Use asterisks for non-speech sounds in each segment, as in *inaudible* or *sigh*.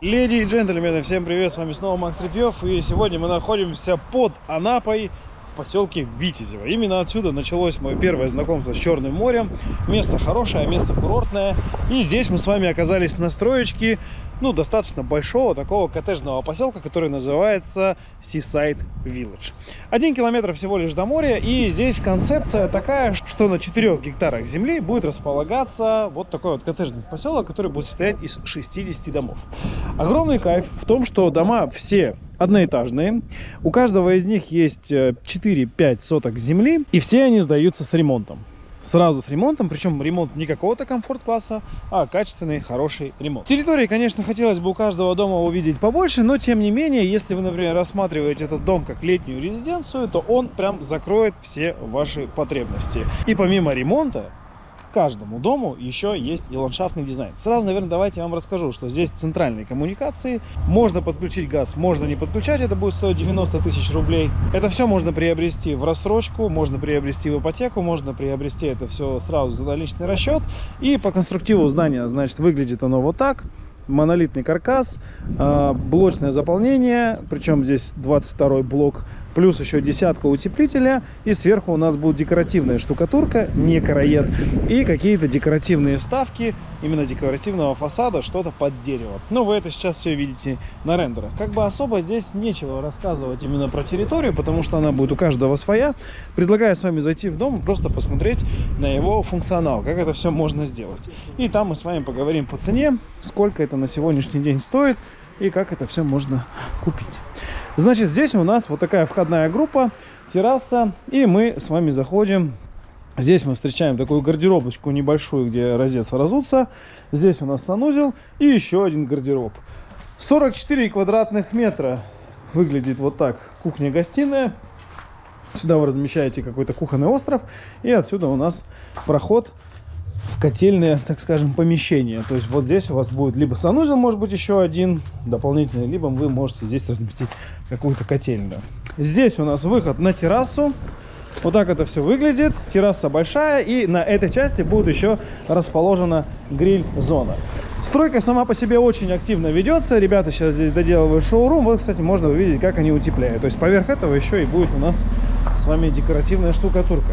Леди и джентльмены, всем привет, с вами снова Макс Репьев, и сегодня мы находимся под Анапой, поселке Витязево. Именно отсюда началось мое первое знакомство с Черным морем. Место хорошее, место курортное. И здесь мы с вами оказались на строечке, ну, достаточно большого такого коттеджного поселка, который называется Seaside Village. Один километр всего лишь до моря, и здесь концепция такая, что на 4 гектарах земли будет располагаться вот такой вот коттеджный поселок, который будет состоять из 60 домов. Огромный кайф в том, что дома все одноэтажные. У каждого из них есть 4-5 э, соток земли, и все они сдаются с ремонтом. Сразу с ремонтом, причем ремонт не какого-то комфорт-класса, а качественный, хороший ремонт. Территории, конечно, хотелось бы у каждого дома увидеть побольше, но тем не менее, если вы, например, рассматриваете этот дом как летнюю резиденцию, то он прям закроет все ваши потребности. И помимо ремонта, каждому дому еще есть и ландшафтный дизайн. Сразу, наверное, давайте я вам расскажу, что здесь центральные коммуникации. Можно подключить газ, можно не подключать, это будет стоить 90 тысяч рублей. Это все можно приобрести в рассрочку, можно приобрести в ипотеку, можно приобрести это все сразу за наличный расчет. И по конструктиву здания, значит, выглядит оно вот так монолитный каркас, а, блочное заполнение, причем здесь 22 блок плюс еще десятка утеплителя, и сверху у нас будет декоративная штукатурка, не караед, и какие-то декоративные вставки, именно декоративного фасада, что-то под дерево. Но вы это сейчас все видите на рендерах. Как бы особо здесь нечего рассказывать именно про территорию, потому что она будет у каждого своя. Предлагаю с вами зайти в дом и просто посмотреть на его функционал, как это все можно сделать. И там мы с вами поговорим по цене, сколько это на сегодняшний день стоит, и как это все можно купить. Значит, здесь у нас вот такая входная группа, терраса, и мы с вами заходим. Здесь мы встречаем такую гардеробочку небольшую, где раздеться, разуться. Здесь у нас санузел и еще один гардероб. 44 квадратных метра выглядит вот так кухня-гостиная. Сюда вы размещаете какой-то кухонный остров. И отсюда у нас проход в котельное, так скажем, помещение. То есть вот здесь у вас будет либо санузел, может быть, еще один дополнительный, либо вы можете здесь разместить какую-то котельную. Здесь у нас выход на террасу. Вот так это все выглядит. Терраса большая, и на этой части будет еще расположена гриль-зона. Стройка сама по себе очень активно ведется. Ребята сейчас здесь доделывают шоурум. Вот, кстати, можно увидеть, как они утепляют. То есть поверх этого еще и будет у нас с вами декоративная штукатурка.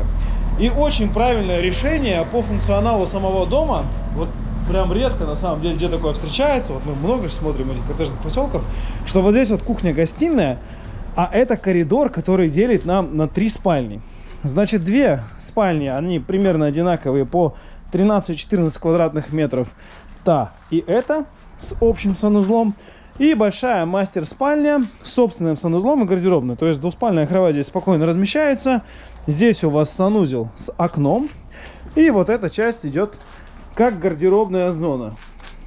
И очень правильное решение по функционалу самого дома. Вот прям редко, на самом деле, где такое встречается. Вот мы много же смотрим этих коттеджных поселков. Что вот здесь вот кухня-гостиная, а это коридор, который делит нам на три спальни. Значит, две спальни, они примерно одинаковые по 13-14 квадратных метров. Та и эта с общим санузлом. И большая мастер-спальня с собственным санузлом и гардеробной. То есть двуспальная кровать здесь спокойно размещается. Здесь у вас санузел с окном. И вот эта часть идет как гардеробная зона.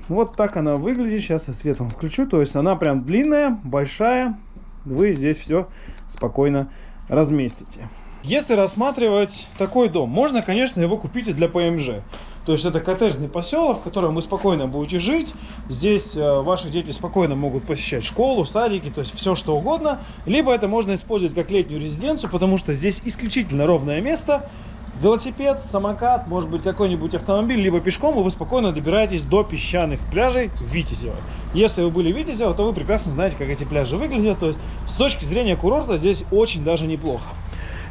Вот так она выглядит. Сейчас я свет вам включу. То есть она прям длинная, большая. Вы здесь все спокойно разместите. Если рассматривать такой дом, можно, конечно, его купить и для ПМЖ. То есть это коттеджный поселок, в котором вы спокойно будете жить. Здесь э, ваши дети спокойно могут посещать школу, садики, то есть все что угодно. Либо это можно использовать как летнюю резиденцию, потому что здесь исключительно ровное место. Велосипед, самокат, может быть какой-нибудь автомобиль, либо пешком, и вы спокойно добираетесь до песчаных пляжей Витязева. Если вы были в Витязево, то вы прекрасно знаете, как эти пляжи выглядят. То есть с точки зрения курорта здесь очень даже неплохо.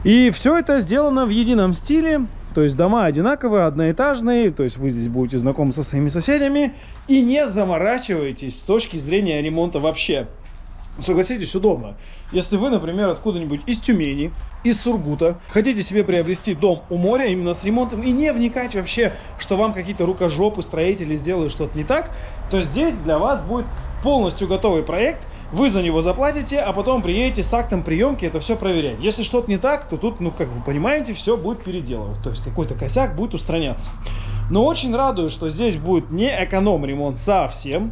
И все это сделано в едином стиле. То есть дома одинаковые, одноэтажные, то есть вы здесь будете знакомы со своими соседями и не заморачивайтесь с точки зрения ремонта вообще. Согласитесь, удобно. Если вы, например, откуда-нибудь из Тюмени, из Сургута, хотите себе приобрести дом у моря именно с ремонтом и не вникать вообще, что вам какие-то рукожопы, строители сделают что-то не так, то здесь для вас будет полностью готовый проект – вы за него заплатите, а потом приедете с актом приемки это все проверять. Если что-то не так, то тут, ну, как вы понимаете, все будет переделывать. То есть какой-то косяк будет устраняться. Но очень радует, что здесь будет не эконом-ремонт совсем,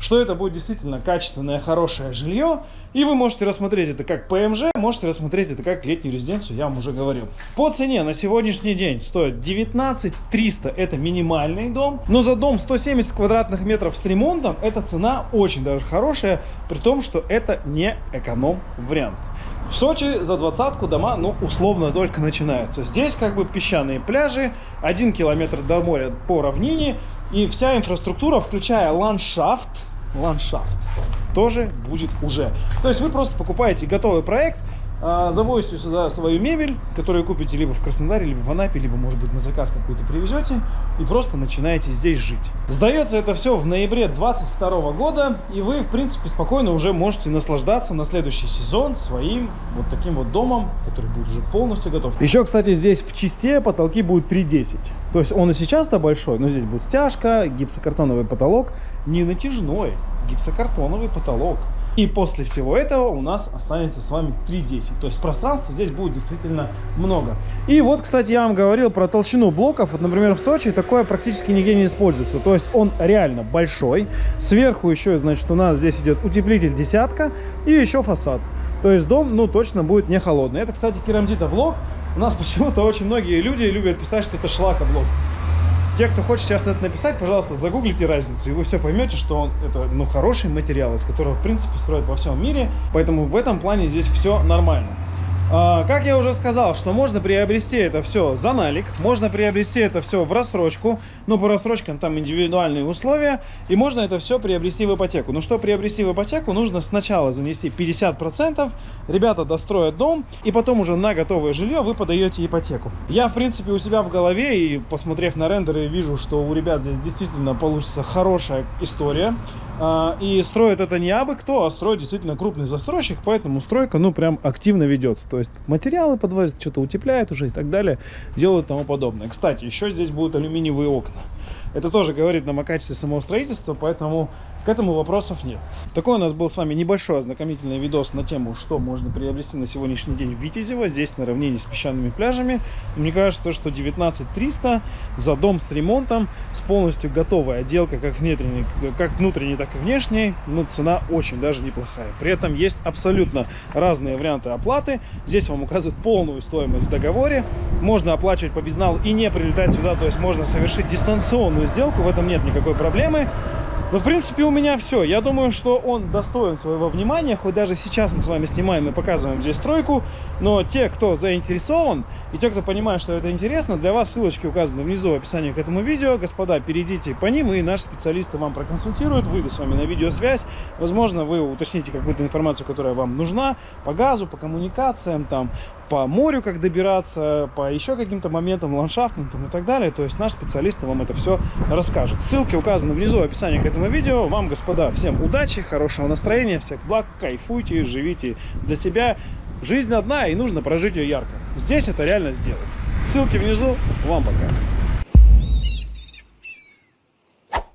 что это будет действительно качественное, хорошее жилье. И вы можете рассмотреть это как ПМЖ, можете рассмотреть это как летнюю резиденцию, я вам уже говорил. По цене на сегодняшний день стоит 19 300, это минимальный дом. Но за дом 170 квадратных метров с ремонтом, эта цена очень даже хорошая, при том, что это не эконом-вариант. В Сочи за двадцатку дома, ну, условно только начинаются. Здесь как бы песчаные пляжи, один километр до моря по равнине, и вся инфраструктура, включая ландшафт, ландшафт тоже будет уже. То есть вы просто покупаете готовый проект, завозите сюда свою мебель, которую купите либо в Краснодаре, либо в Анапе, либо, может быть, на заказ какую-то привезете, и просто начинаете здесь жить. Сдается это все в ноябре 2022 года, и вы, в принципе, спокойно уже можете наслаждаться на следующий сезон своим вот таким вот домом, который будет уже полностью готов. Еще, кстати, здесь в чисте потолки будут 3,10. То есть он и сейчас-то большой, но здесь будет стяжка, гипсокартоновый потолок, не натяжной, гипсокартоновый потолок. И после всего этого у нас останется с вами 3.10. То есть пространства здесь будет действительно много. И вот, кстати, я вам говорил про толщину блоков. Вот, например, в Сочи такое практически нигде не используется. То есть он реально большой. Сверху еще, значит, у нас здесь идет утеплитель десятка и еще фасад. То есть дом, ну, точно будет не холодный. Это, кстати, керамзита блок. У нас *laughs* почему-то очень многие люди любят писать, что это шлакоблок. Те, кто хочет сейчас это написать, пожалуйста, загуглите разницу, и вы все поймете, что он это ну, хороший материал, из которого, в принципе, строят во всем мире. Поэтому в этом плане здесь все нормально. А, как я уже сказал, что можно приобрести это все за налик, можно приобрести это все в рассрочку, но по рассрочкам там индивидуальные условия, и можно это все приобрести в ипотеку. Но что приобрести в ипотеку, нужно сначала занести 50%, ребята достроят дом, и потом уже на готовое жилье вы подаете ипотеку. Я, в принципе, у себя в голове, и посмотрев на рендеры, вижу, что у ребят здесь действительно получится хорошая история. А, и строит это не абы кто, а строит действительно крупный застройщик, поэтому стройка, ну, прям активно ведется. То есть материалы подвозят, что-то утепляют уже и так далее, делают тому подобное. Кстати, еще здесь будут алюминиевые окна. Это тоже говорит нам о качестве самого строительства, поэтому к этому вопросов нет. Такой у нас был с вами небольшой ознакомительный видос на тему, что можно приобрести на сегодняшний день в Витязево, здесь на равнине с песчаными пляжами. Мне кажется, что 19 300 за дом с ремонтом, с полностью готовой отделкой, как внутренней, как внутренней, так и внешней, ну, цена очень даже неплохая. При этом есть абсолютно разные варианты оплаты. Здесь вам указывают полную стоимость в договоре. Можно оплачивать по безналу и не прилетать сюда, то есть можно совершить дистанционную сделку, в этом нет никакой проблемы. Ну, в принципе, у меня все. Я думаю, что он достоин своего внимания. Хоть даже сейчас мы с вами снимаем и показываем здесь стройку. Но те, кто заинтересован, и те, кто понимает, что это интересно, для вас ссылочки указаны внизу в описании к этому видео. Господа, перейдите по ним, и наши специалисты вам проконсультируют, выйдут с вами на видеосвязь. Возможно, вы уточните какую-то информацию, которая вам нужна по газу, по коммуникациям, там, по морю, как добираться, по еще каким-то моментам ландшафтным там, и так далее. То есть наш специалист вам это все расскажет. Ссылки указаны внизу в описании к этому видео. Вам, господа, всем удачи, хорошего настроения, всех благ, кайфуйте, живите для себя. Жизнь одна, и нужно прожить ее ярко. Здесь это реально сделать. Ссылки внизу. Вам пока.